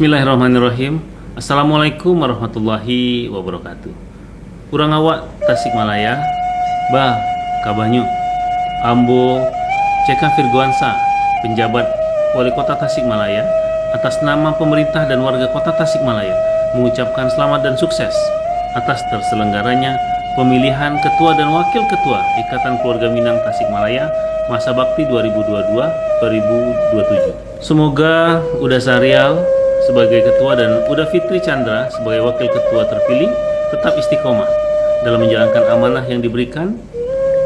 Bismillahirrahmanirrahim. Assalamualaikum warahmatullahi wabarakatuh. Kurang awak Tasikmalaya. Bah, kabanyu Ambo Ceka Firgoansa Penjabat Wali Kota Tasikmalaya Atas nama pemerintah dan warga kota Tasikmalaya Mengucapkan selamat dan sukses Atas terselenggaranya Pemilihan Ketua dan Wakil Ketua Ikatan Keluarga Minang Tasikmalaya Masa Bakti 2022-2027 Semoga Uda Sarial sebagai ketua dan Uda Fitri Chandra sebagai wakil ketua terpilih tetap istiqomah dalam menjalankan amanah yang diberikan.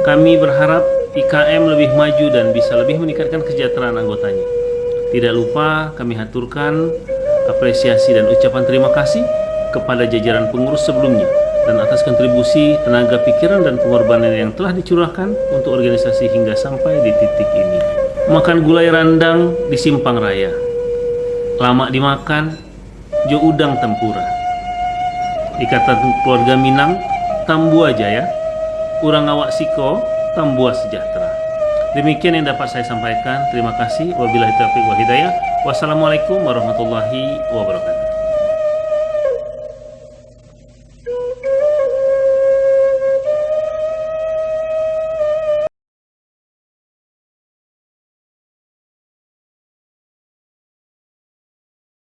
Kami berharap IKM lebih maju dan bisa lebih meningkatkan kesejahteraan anggotanya. Tidak lupa kami haturkan apresiasi dan ucapan terima kasih kepada jajaran pengurus sebelumnya dan atas kontribusi, tenaga pikiran dan pengorbanan yang telah dicurahkan untuk organisasi hingga sampai di titik ini. Makan gulai randang di Simpang Raya lama dimakan jo udang tempura. Ikatan keluarga Minang tambu aja ya. Kurang awak siko tambua sejahtera. Demikian yang dapat saya sampaikan. Terima kasih. Wabillahi taufiq wa hidayah. Wassalamualaikum warahmatullahi wabarakatuh